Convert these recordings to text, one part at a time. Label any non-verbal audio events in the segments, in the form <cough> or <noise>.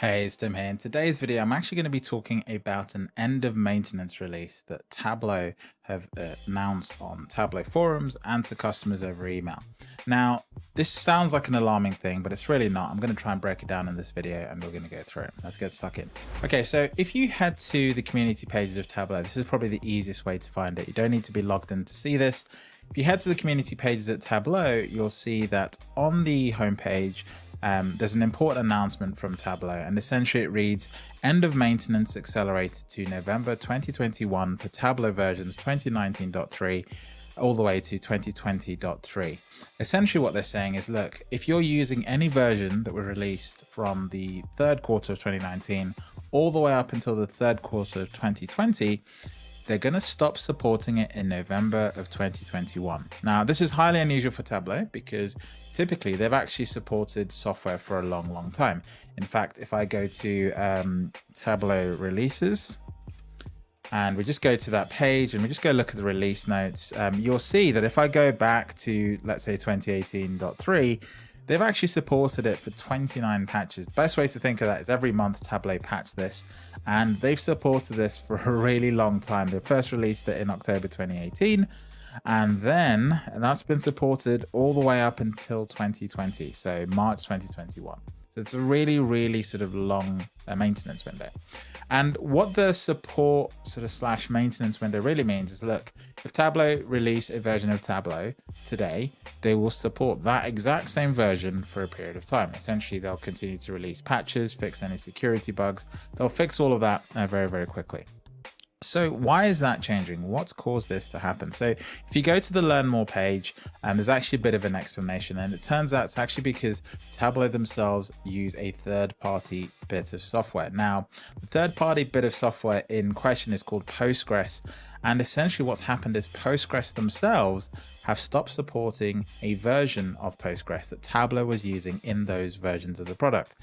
Hey, it's Tim here. In today's video, I'm actually going to be talking about an end of maintenance release that Tableau have uh, announced on Tableau forums and to customers over email. Now, this sounds like an alarming thing, but it's really not. I'm going to try and break it down in this video and we're going to go through it. Let's get stuck in. Okay, so if you head to the community pages of Tableau, this is probably the easiest way to find it. You don't need to be logged in to see this. If you head to the community pages at Tableau, you'll see that on the homepage, um, there's an important announcement from Tableau, and essentially it reads End of maintenance accelerated to November 2021 for Tableau versions 2019.3 all the way to 2020.3. Essentially, what they're saying is look, if you're using any version that was released from the third quarter of 2019 all the way up until the third quarter of 2020, they're going to stop supporting it in November of 2021. Now, this is highly unusual for Tableau because typically they've actually supported software for a long, long time. In fact, if I go to um, Tableau releases, and we just go to that page and we just go look at the release notes, um, you'll see that if I go back to, let's say 2018.3, they've actually supported it for 29 patches. The best way to think of that is every month Tableau patch this and they've supported this for a really long time. They first released it in October 2018 and then and that's been supported all the way up until 2020 so march 2021 so it's a really really sort of long uh, maintenance window and what the support sort of slash maintenance window really means is look, if Tableau release a version of Tableau today, they will support that exact same version for a period of time. Essentially, they'll continue to release patches, fix any security bugs. They'll fix all of that uh, very, very quickly. So why is that changing? What's caused this to happen? So if you go to the learn more page, um, there's actually a bit of an explanation and it turns out it's actually because Tableau themselves use a third party bit of software. Now, the third party bit of software in question is called Postgres and essentially what's happened is Postgres themselves have stopped supporting a version of Postgres that Tableau was using in those versions of the product.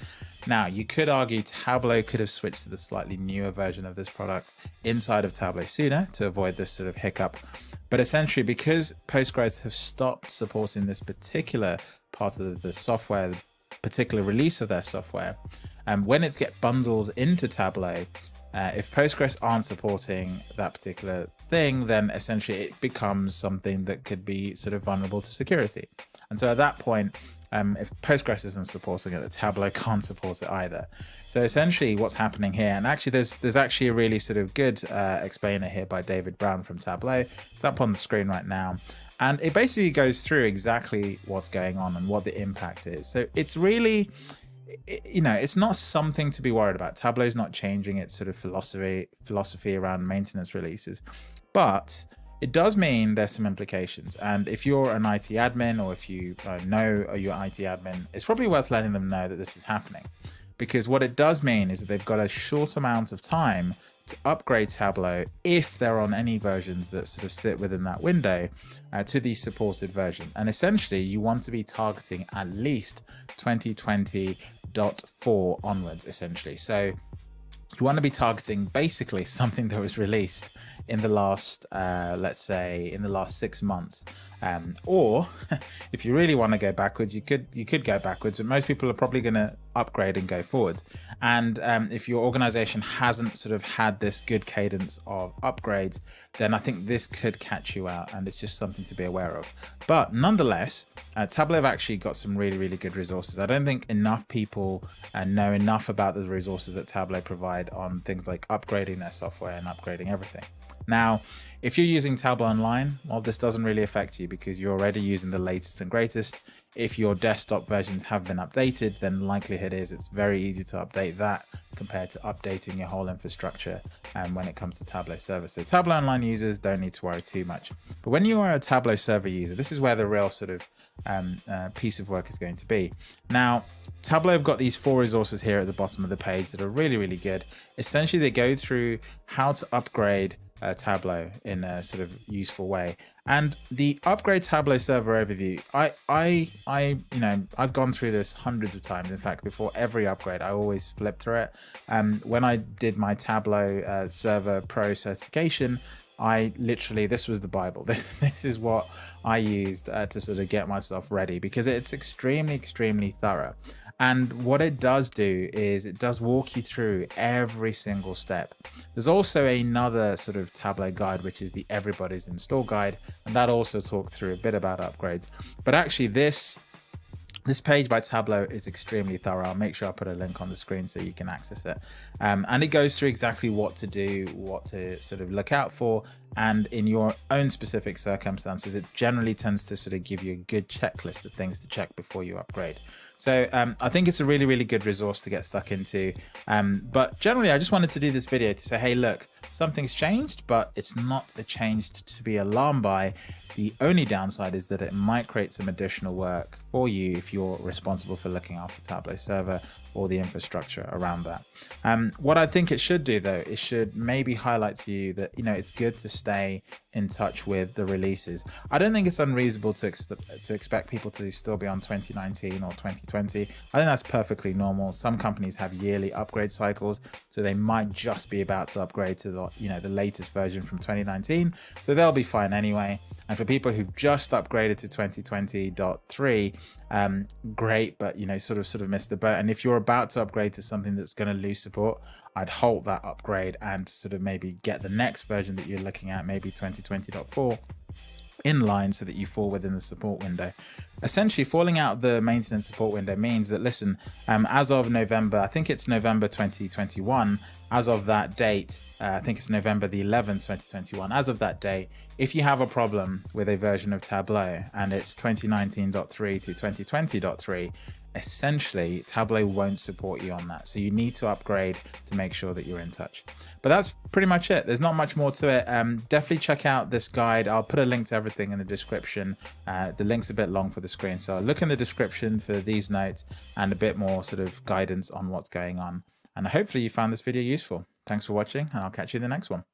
Now, you could argue Tableau could have switched to the slightly newer version of this product inside of Tableau sooner to avoid this sort of hiccup. But essentially, because Postgres have stopped supporting this particular part of the software, particular release of their software, and when it gets bundles into Tableau, uh, if Postgres aren't supporting that particular thing, then essentially it becomes something that could be sort of vulnerable to security. And so at that point, um, if Postgres isn't supporting it, the Tableau can't support it either. So essentially what's happening here, and actually there's there's actually a really sort of good uh, explainer here by David Brown from Tableau. It's up on the screen right now. And it basically goes through exactly what's going on and what the impact is. So it's really you know, it's not something to be worried about. Tableau's not changing its sort of philosophy philosophy around maintenance releases, but it does mean there's some implications. And if you're an IT admin or if you uh, know your IT admin, it's probably worth letting them know that this is happening. Because what it does mean is that they've got a short amount of time to upgrade Tableau if they're on any versions that sort of sit within that window uh, to the supported version. And essentially, you want to be targeting at least 2020.4 onwards, essentially. So you want to be targeting basically <laughs> something that was released in the last, uh, let's say, in the last six months. Um, or <laughs> if you really want to go backwards, you could you could go backwards, but most people are probably going to upgrade and go forwards. And um, if your organization hasn't sort of had this good cadence of upgrades, then I think this could catch you out, and it's just something to be aware of. But nonetheless, uh, Tableau have actually got some really really good resources. I don't think enough people uh, know enough about the resources that Tableau provide on things like upgrading their software and upgrading everything. Now, if you're using Tableau Online, well, this doesn't really affect you because you're already using the latest and greatest. If your desktop versions have been updated, then likelihood is it's very easy to update that compared to updating your whole infrastructure um, when it comes to Tableau server. So Tableau Online users don't need to worry too much. But when you are a Tableau server user, this is where the real sort of um, uh, piece of work is going to be. Now, Tableau have got these four resources here at the bottom of the page that are really, really good. Essentially, they go through how to upgrade uh, Tableau in a sort of useful way. And the upgrade Tableau server overview, I, I, I, you know, I've gone through this hundreds of times. In fact, before every upgrade, I always flip through it. Um, when I did my Tableau uh, Server Pro certification, I literally, this was the Bible. <laughs> this is what I used uh, to sort of get myself ready because it's extremely, extremely thorough. And what it does do is it does walk you through every single step. There's also another sort of Tableau guide, which is the Everybody's Install Guide. And that also talks through a bit about upgrades. But actually this this page by Tableau is extremely thorough. I'll make sure I put a link on the screen so you can access it. Um, and it goes through exactly what to do, what to sort of look out for. And in your own specific circumstances, it generally tends to sort of give you a good checklist of things to check before you upgrade. So um, I think it's a really, really good resource to get stuck into. Um, but generally, I just wanted to do this video to say, hey, look, something's changed, but it's not a change to be alarmed by. The only downside is that it might create some additional work for you if you're responsible for looking after Tableau server or the infrastructure around that. Um, what I think it should do though, it should maybe highlight to you that, you know, it's good to stay in touch with the releases. I don't think it's unreasonable to, ex to expect people to still be on 2019 or 2020. I think that's perfectly normal. Some companies have yearly upgrade cycles, so they might just be about to upgrade to the, you know, the latest version from 2019. So they'll be fine anyway. And for people who've just upgraded to 2020.3, um, great, but you know, sort of sort of missed the boat. And if you're about to upgrade to something that's going to lose support, I'd halt that upgrade and sort of maybe get the next version that you're looking at, maybe 2020.4 in line so that you fall within the support window. Essentially, falling out the maintenance support window means that, listen, um, as of November, I think it's November 2021, as of that date, uh, I think it's November the 11th, 2021, as of that date, if you have a problem with a version of Tableau and it's 2019.3 to 2020.3, essentially Tableau won't support you on that. So you need to upgrade to make sure that you're in touch. But that's pretty much it. There's not much more to it. Um, definitely check out this guide. I'll put a link to everything in the description. Uh, the link's a bit long for the screen. So look in the description for these notes and a bit more sort of guidance on what's going on. And hopefully you found this video useful. Thanks for watching and I'll catch you in the next one.